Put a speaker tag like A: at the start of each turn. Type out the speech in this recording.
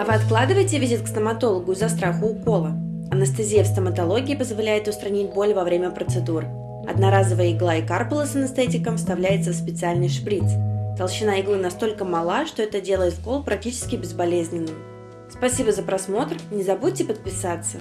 A: А вы откладываете визит к стоматологу из-за страха укола? Анестезия в стоматологии позволяет устранить боль во время процедур. Одноразовая игла и карпула с анестетиком вставляется в специальный шприц. Толщина иглы настолько мала, что это делает укол практически безболезненным. Спасибо за просмотр, не забудьте подписаться.